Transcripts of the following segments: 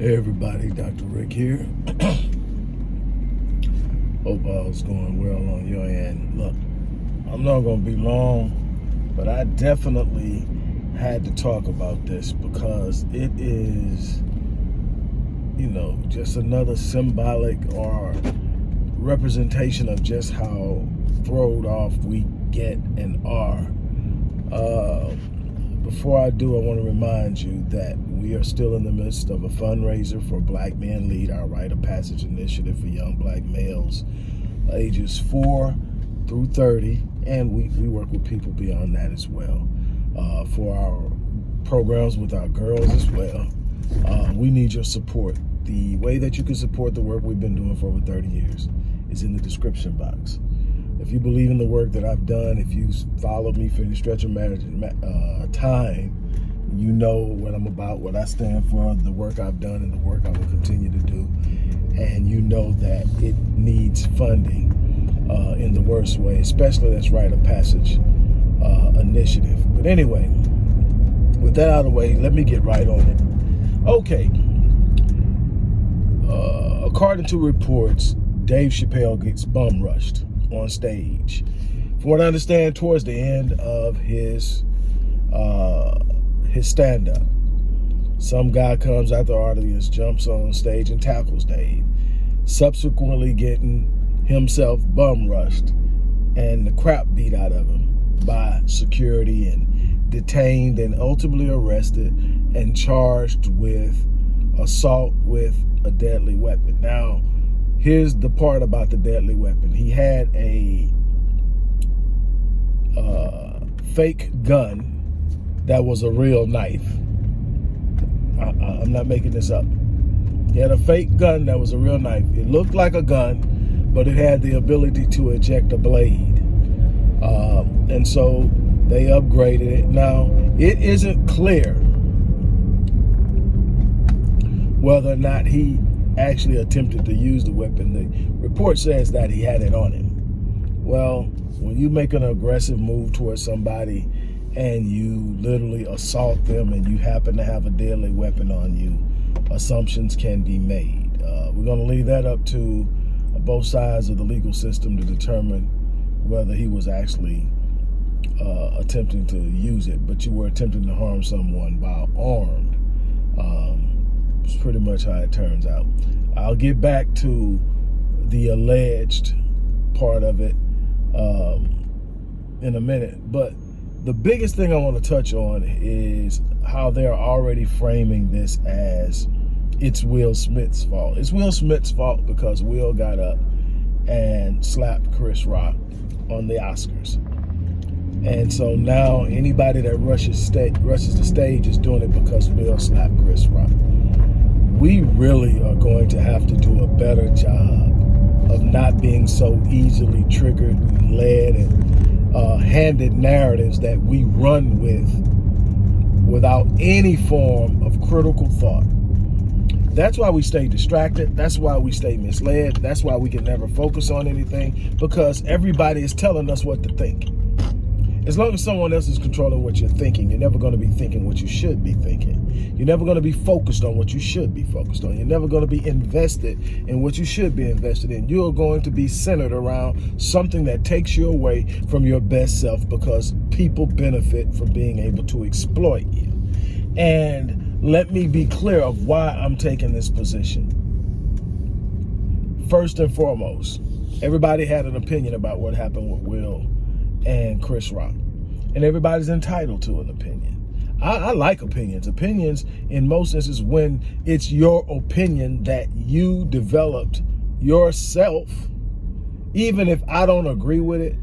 Everybody, Dr. Rick here. Hope all's going well on your end. Look, I'm not gonna be long, but I definitely had to talk about this because it is, you know, just another symbolic or representation of just how throwed off we get and are. Uh, before I do, I want to remind you that we are still in the midst of a fundraiser for Black Men Lead, our Rite of Passage initiative for young black males ages 4 through 30, and we, we work with people beyond that as well. Uh, for our programs with our girls as well, uh, we need your support. The way that you can support the work we've been doing for over 30 years is in the description box. If you believe in the work that I've done, if you followed me for any stretch of uh, time, you know what I'm about, what I stand for, the work I've done and the work I will continue to do. And you know that it needs funding uh, in the worst way, especially that's Rite of Passage uh, initiative. But anyway, with that out of the way, let me get right on it. Okay. Uh, according to reports, Dave Chappelle gets bum rushed on stage. From what I understand, towards the end of his uh, his stand-up, some guy comes out the audience, jumps on stage and tackles Dave, subsequently getting himself bum rushed and the crap beat out of him by security and detained and ultimately arrested and charged with assault with a deadly weapon. Now, here's the part about the deadly weapon. He had a uh, fake gun that was a real knife. I, I'm not making this up. He had a fake gun that was a real knife. It looked like a gun, but it had the ability to eject a blade. Um, and so they upgraded it. Now, it isn't clear whether or not he actually attempted to use the weapon. The report says that he had it on him. Well, when you make an aggressive move towards somebody and you literally assault them and you happen to have a deadly weapon on you, assumptions can be made. Uh, we're going to leave that up to both sides of the legal system to determine whether he was actually uh, attempting to use it, but you were attempting to harm someone while armed. Um, it's pretty much how it turns out. I'll get back to the alleged part of it um, in a minute. But the biggest thing I want to touch on is how they're already framing this as it's Will Smith's fault. It's Will Smith's fault because Will got up and slapped Chris Rock on the Oscars. And so now anybody that rushes, rushes the stage is doing it because Will slapped Chris Rock we really are going to have to do a better job of not being so easily triggered and led and uh, handed narratives that we run with without any form of critical thought. That's why we stay distracted. That's why we stay misled. That's why we can never focus on anything because everybody is telling us what to think. As long as someone else is controlling what you're thinking, you're never going to be thinking what you should be thinking. You're never going to be focused on what you should be focused on. You're never going to be invested in what you should be invested in. You're going to be centered around something that takes you away from your best self because people benefit from being able to exploit you. And let me be clear of why I'm taking this position. First and foremost, everybody had an opinion about what happened with Will and Chris Rock. And everybody's entitled to an opinion. I, I, like opinions. Opinions, in most instances, when it's your opinion that you developed yourself, even if I don't agree with it,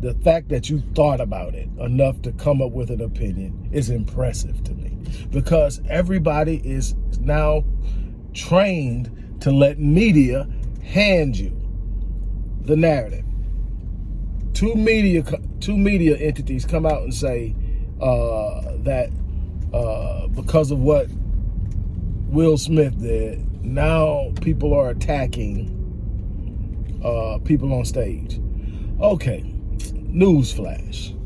the fact that you thought about it enough to come up with an opinion is impressive to me because everybody is now trained to let media hand you the narrative two media two media entities come out and say uh, that uh, because of what Will Smith did, now people are attacking uh, people on stage. Okay, newsflash.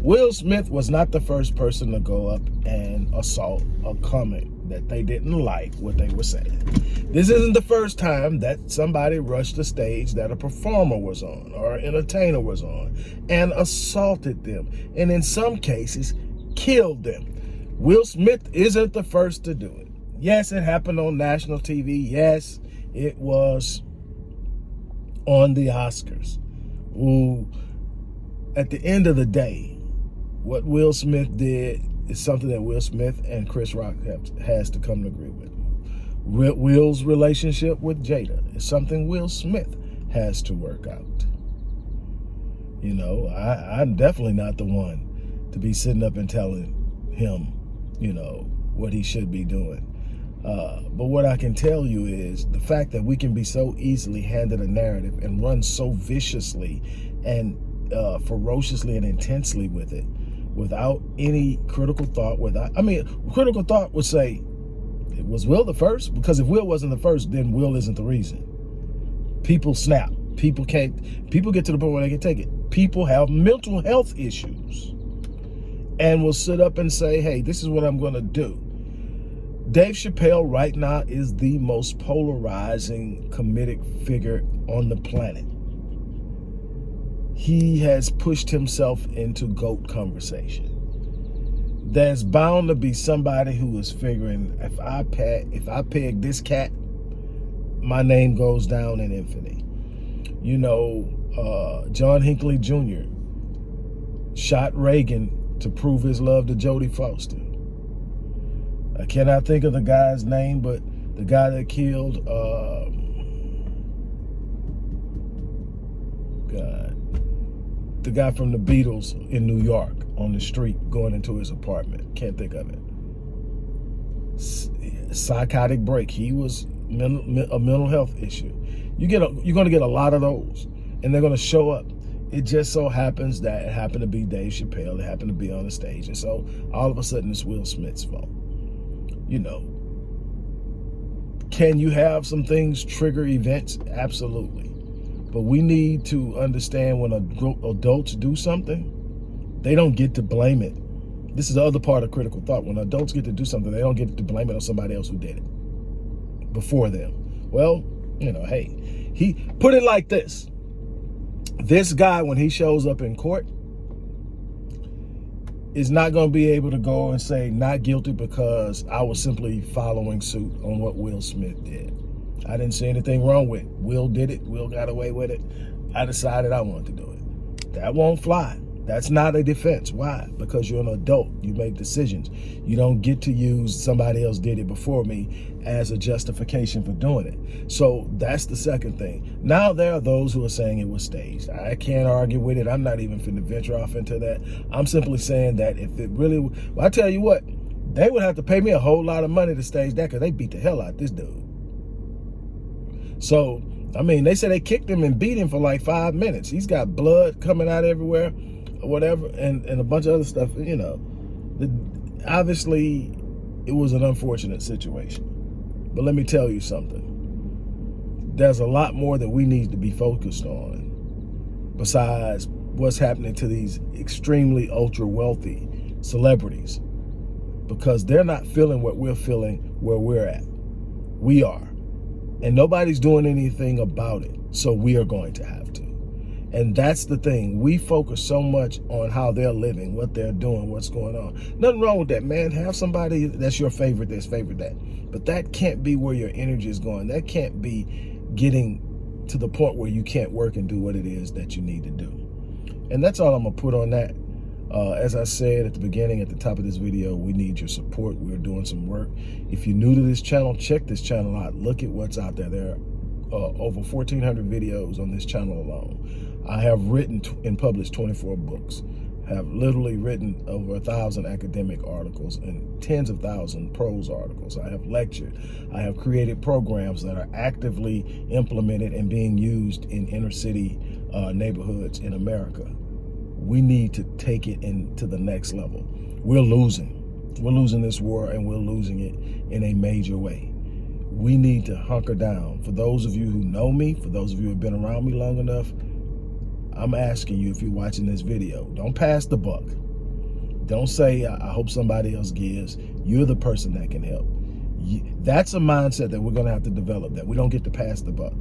Will Smith was not the first person to go up and assault a comment that they didn't like what they were saying. This isn't the first time that somebody rushed the stage that a performer was on or an entertainer was on and assaulted them. And in some cases, killed them. Will Smith isn't the first to do it. Yes, it happened on national TV. Yes, it was on the Oscars. Who, at the end of the day, what Will Smith did is something that Will Smith and Chris Rock have, has to come to agree with. Will's relationship with Jada is something Will Smith has to work out. You know, I, I'm definitely not the one to be sitting up and telling him, you know, what he should be doing. Uh, but what I can tell you is the fact that we can be so easily handed a narrative and run so viciously and uh, ferociously and intensely with it without any critical thought. Without, I mean, critical thought would say, it was Will the first? Because if Will wasn't the first, then Will isn't the reason. People snap. People can't, people get to the point where they can take it. People have mental health issues and will sit up and say, hey, this is what I'm going to do. Dave Chappelle right now is the most polarizing comedic figure on the planet he has pushed himself into goat conversation. There's bound to be somebody who is figuring if I peg, if I peg this cat, my name goes down in infamy. You know, uh, John Hinckley Jr. shot Reagan to prove his love to Jodie Foster. I cannot think of the guy's name, but the guy that killed uh, God the guy from the Beatles in New York on the street going into his apartment. Can't think of it. Psychotic break. He was mental, a mental health issue. You get a, you're going to get a lot of those, and they're going to show up. It just so happens that it happened to be Dave Chappelle. It happened to be on the stage, and so all of a sudden it's Will Smith's fault. You know, can you have some things trigger events? Absolutely. But we need to understand when adults do something, they don't get to blame it. This is the other part of critical thought. When adults get to do something, they don't get to blame it on somebody else who did it before them. Well, you know, hey, he put it like this. This guy, when he shows up in court, is not going to be able to go and say not guilty because I was simply following suit on what Will Smith did. I didn't see anything wrong with it. Will did it. Will got away with it. I decided I wanted to do it. That won't fly. That's not a defense. Why? Because you're an adult. You make decisions. You don't get to use somebody else did it before me as a justification for doing it. So that's the second thing. Now there are those who are saying it was staged. I can't argue with it. I'm not even finna venture off into that. I'm simply saying that if it really, well, I tell you what, they would have to pay me a whole lot of money to stage that because they beat the hell out this dude. So, I mean, they said they kicked him and beat him for like five minutes. He's got blood coming out everywhere or whatever and, and a bunch of other stuff, you know. The, obviously, it was an unfortunate situation. But let me tell you something. There's a lot more that we need to be focused on besides what's happening to these extremely ultra wealthy celebrities because they're not feeling what we're feeling where we're at. We are and nobody's doing anything about it. So we are going to have to. And that's the thing. We focus so much on how they're living, what they're doing, what's going on. Nothing wrong with that, man. Have somebody that's your favorite that's favorite that. But that can't be where your energy is going. That can't be getting to the point where you can't work and do what it is that you need to do. And that's all I'm going to put on that. Uh, as I said at the beginning, at the top of this video, we need your support. We're doing some work. If you're new to this channel, check this channel out. Look at what's out there. There are uh, over 1,400 videos on this channel alone. I have written and published 24 books, have literally written over a thousand academic articles and tens of thousand prose articles. I have lectured. I have created programs that are actively implemented and being used in inner city uh, neighborhoods in America we need to take it into the next level. We're losing. We're losing this war and we're losing it in a major way. We need to hunker down. For those of you who know me, for those of you who have been around me long enough, I'm asking you if you're watching this video, don't pass the buck. Don't say, I hope somebody else gives. You're the person that can help. That's a mindset that we're going to have to develop, that we don't get to pass the buck.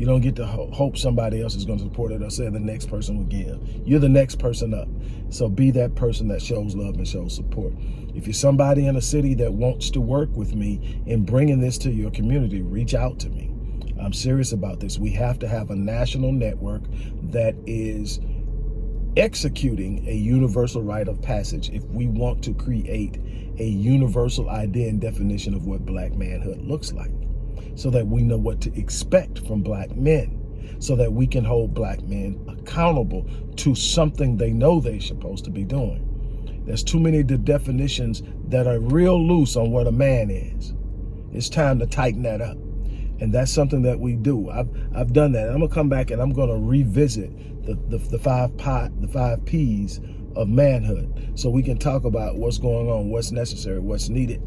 You don't get to hope somebody else is going to support it or say the next person will give. You're the next person up. So be that person that shows love and shows support. If you're somebody in a city that wants to work with me in bringing this to your community, reach out to me. I'm serious about this. We have to have a national network that is executing a universal rite of passage if we want to create a universal idea and definition of what black manhood looks like so that we know what to expect from black men so that we can hold black men accountable to something they know they're supposed to be doing. There's too many the definitions that are real loose on what a man is. It's time to tighten that up. And that's something that we do. I've, I've done that. I'm gonna come back and I'm gonna revisit the, the, the five pot, the five P's of manhood. So we can talk about what's going on, what's necessary, what's needed,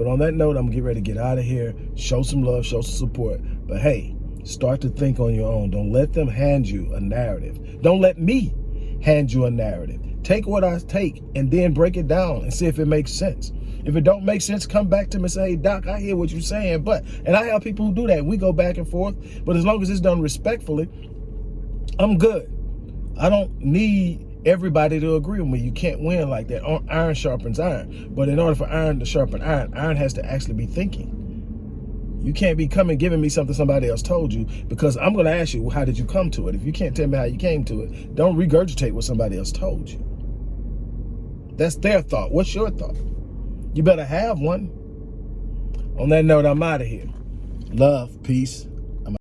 but on that note, I'm gonna get ready to get out of here, show some love, show some support. But hey, start to think on your own. Don't let them hand you a narrative. Don't let me hand you a narrative. Take what I take and then break it down and see if it makes sense. If it don't make sense, come back to me and say, hey, Doc, I hear what you're saying. But, and I have people who do that. We go back and forth. But as long as it's done respectfully, I'm good. I don't need everybody to agree with me. You can't win like that. Iron sharpens iron. But in order for iron to sharpen iron, iron has to actually be thinking. You can't be coming giving me something somebody else told you because I'm going to ask you, well, how did you come to it? If you can't tell me how you came to it, don't regurgitate what somebody else told you. That's their thought. What's your thought? You better have one. On that note, I'm out of here. Love, peace.